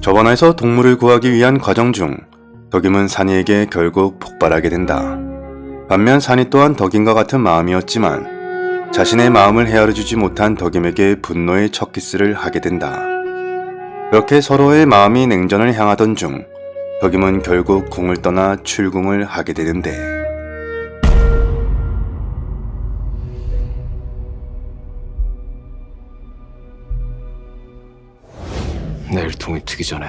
저번에서 동물을 구하기 위한 과정 중 덕임은 산이에게 결국 폭발하게 된다. 반면 산이 또한 덕임과 같은 마음이었지만 자신의 마음을 헤아려주지 못한 덕임에게 분노의 첫 키스를 하게 된다. 그렇게 서로의 마음이 냉전을 향하던 중 덕임은 결국 궁을 떠나 출궁을 하게 되는데 내일 동이 트기 전에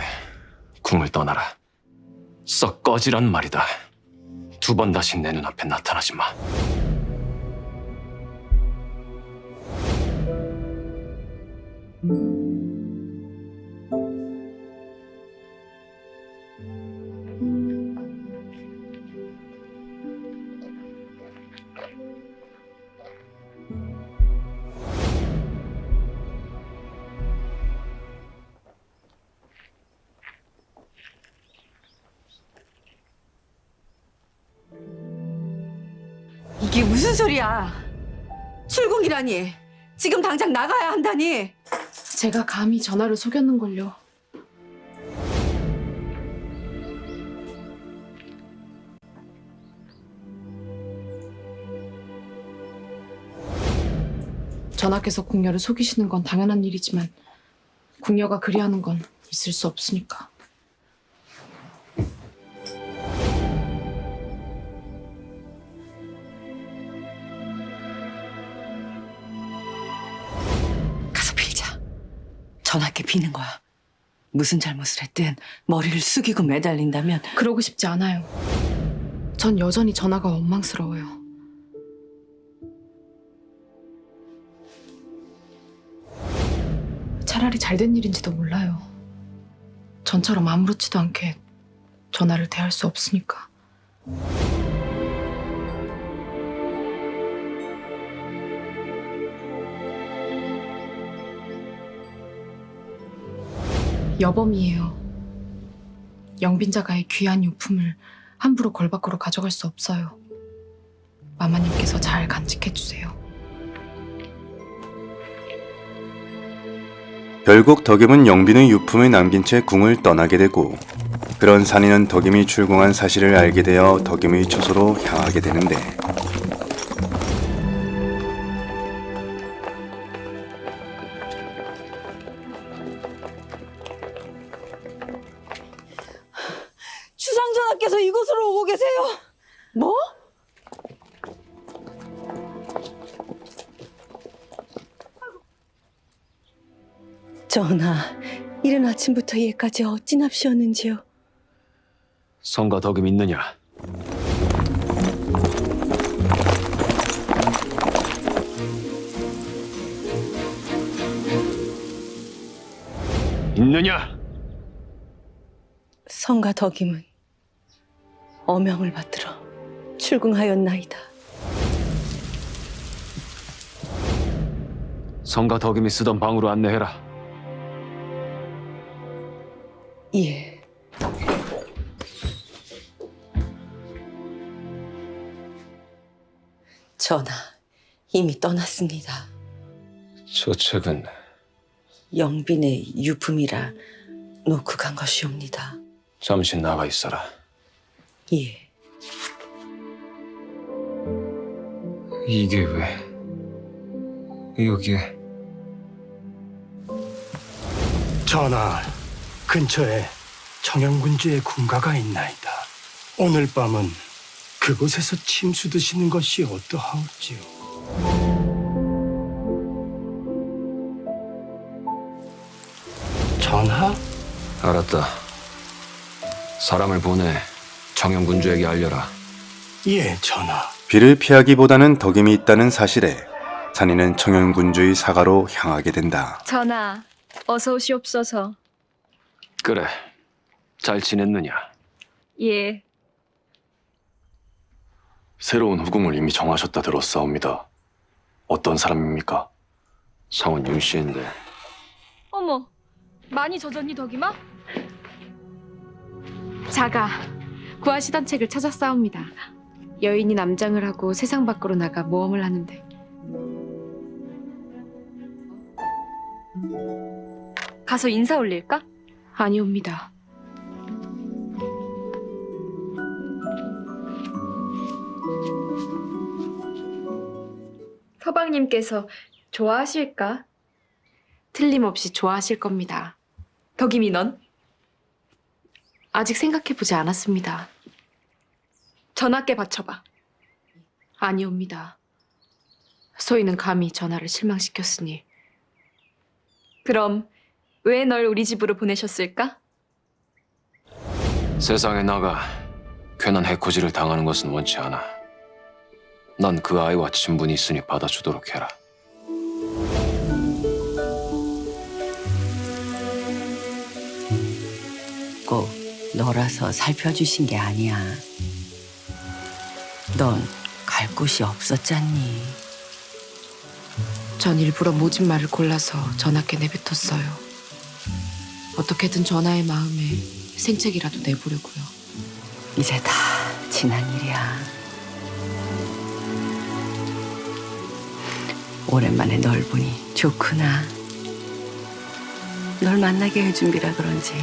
궁을 떠나라. 썩 꺼지란 말이다. 두 번 다시 내 눈앞에 나타나지 마. 무슨 소리야? 출궁이라니. 지금 당장 나가야 한다니. 제가 감히 전화를 속였는걸요. 전하께서 궁녀를 속이시는 건 당연한 일이지만 궁녀가 그리하는 건 있을 수 없으니까. 전하께 비는 거야. 무슨 잘못을 했든 머리를 숙이고 매달린다면 그러고 싶지 않아요. 전 여전히 전하가 원망스러워요. 차라리 잘된 일인지도 몰라요. 전처럼 아무렇지도 않게 전하를 대할 수 없으니까. 여범이에요. 영빈자가의 귀한 유품을 함부로 걸 밖으로 가져갈 수 없어요. 마마님께서 잘 간직해 주세요. 결국 덕임은 영빈의 유품을 남긴 채 궁을 떠나게 되고 그런 산이는 덕임이 출궁한 사실을 알게 되어 덕임의 처소로 향하게 되는데 전하께서 이곳으로 오고 계세요. 뭐? 전하, 이른 아침부터 예까지 어찌납시었는지요? 성과 덕임 있느냐? 있느냐? 성가 덕임은 어명을 받들어 출궁하였나이다. 성과 덕임이 쓰던 방으로 안내해라. 예. 전하, 이미 떠났습니다. 저 책은 영빈의 유품이라 놓고 간 것이옵니다. 잠시 나가 있어라. 예. 이게 왜 여기에? 전하, 근처에 청양군주의 군가가 있나이다. 오늘 밤은 그곳에서 침수 드시는 것이 어떠하올지요? 전하, 알았다. 사람을 보내 청영군주에게 알려라. 예, 전하. 비를 피하기보다는 덕임이 있다는 사실에 산이는 청현군주의 사가로 향하게 된다. 전하, 어서 오시옵소서. 그래. 잘 지냈느냐? 예, 새로운 후궁을 이미 정하셨다 들었사옵니다. 어떤 사람입니까? 상은 윤 씨인데 어머, 많이 젖었니 덕이마? 자가 구하시던 책을 찾았사옵니다. 여인이 남장을 하고 세상 밖으로 나가 모험을 하는데 가서 인사 올릴까? 아니옵니다. 서방님께서 좋아하실까? 틀림없이 좋아하실 겁니다. 덕임이 넌? 아직 생각해보지 않았습니다. 전하께 바쳐봐. 아니옵니다. 소희는 감히 전하를 실망시켰으니 그럼 왜 널 우리 집으로 보내셨을까? 세상에 나가 괜한 해코지를 당하는 것은 원치 않아. 난 그 아이와 친분이 있으니 받아주도록 해라. 꼭 너라서 살펴주신 게 아니야. 넌 갈 곳이 없었잖니. 전 일부러 모진 말을 골라서 전하께 내뱉었어요. 어떻게든 전하의 마음에 생책이라도 내보려고요. 이제 다 지난 일이야. 오랜만에 널 보니 좋구나. 널 만나게 해준 비라 그런지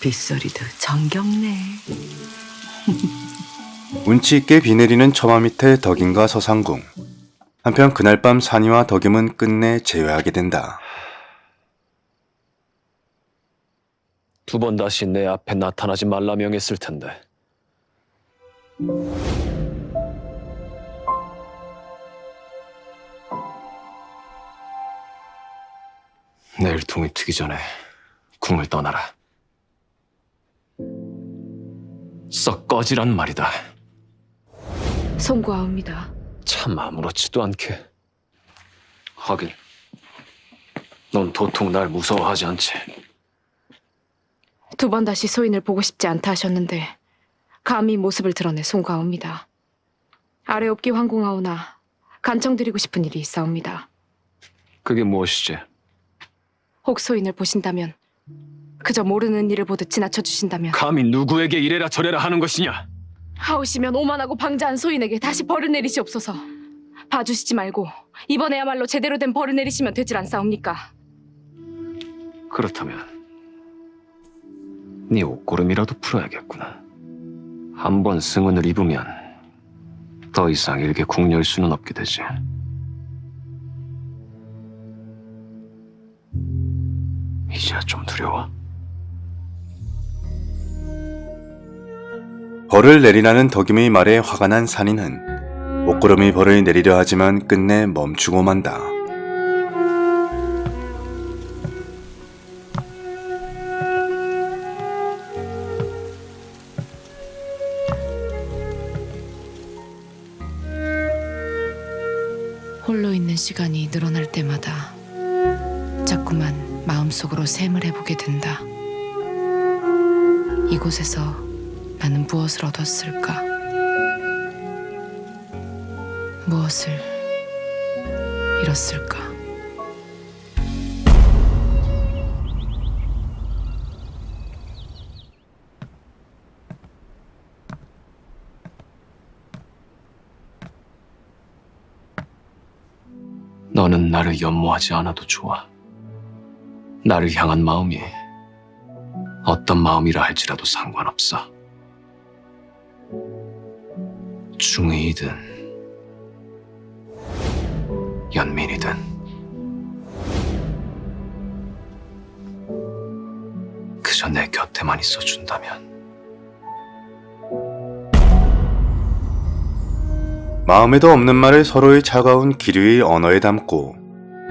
빗소리도 정겹네. 운치 있게 비 내리는 처마 밑에 덕임과 서상궁. 한편 그날 밤 산이와 덕임은 끝내 재회하게 된다. 두 번 다시 내 앞에 나타나지 말라 명했을 텐데. 내일 동이 트기 전에 궁을 떠나라. 썩 꺼지란 말이다. 송구하옵니다. 참 아무렇지도 않게. 하긴, 넌 도통 날 무서워하지 않지. 두 번 다시 소인을 보고 싶지 않다 하셨는데 감히 모습을 드러내 송구하옵니다. 아래 없기 황공하오나 간청드리고 싶은 일이 있사옵니다. 그게 무엇이지? 혹 소인을 보신다면 그저 모르는 일을 보듯 지나쳐 주신다면 감히 누구에게 이래라 저래라 하는 것이냐? 하오시면 오만하고 방자한 소인에게 다시 벌을 내리시옵소서. 봐주시지 말고 이번에야말로 제대로 된 벌을 내리시면 되질 않사옵니까? 그렇다면 네 옷고름이라도 풀어야겠구나. 한 번 승은을 입으면 더 이상 일개 궁열 수는 없게 되지. 이제야 좀 두려워. 벌을 내리라는 덕임의 말에 화가 난 산이는 옷구름이 벌을 내리려 하지만 끝내 멈추고 만다. 홀로 있는 시간이 늘어날 때마다 자꾸만 마음속으로 샘을 해보게 된다. 이곳에서 나는 무엇을 얻었을까? 무엇을 잃었을까? 너는 나를 연모하지 않아도 좋아. 나를 향한 마음이 어떤 마음이라 할지라도 상관없어. 중의이든 연민이든 그저 내 곁에만 있어준다면 마음에도 없는 말을 서로의 차가운 기류의 언어에 담고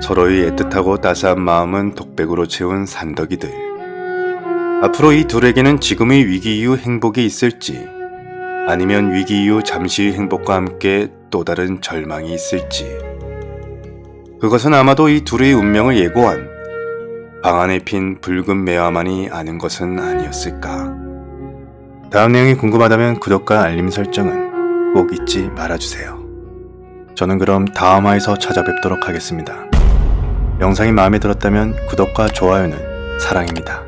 서로의 애틋하고 따스한 마음은 독백으로 채운 산덕이들. 앞으로 이 둘에게는 지금의 위기 이후 행복이 있을지 아니면 위기 이후 잠시의 행복과 함께 또 다른 절망이 있을지 그것은 아마도 이 둘의 운명을 예고한 방 안에 핀 붉은 매화만이 아는 것은 아니었을까. 다음 내용이 궁금하다면 구독과 알림 설정은 꼭 잊지 말아주세요. 저는 그럼 다음 화에서 찾아뵙도록 하겠습니다. 영상이 마음에 들었다면 구독과 좋아요는 사랑입니다.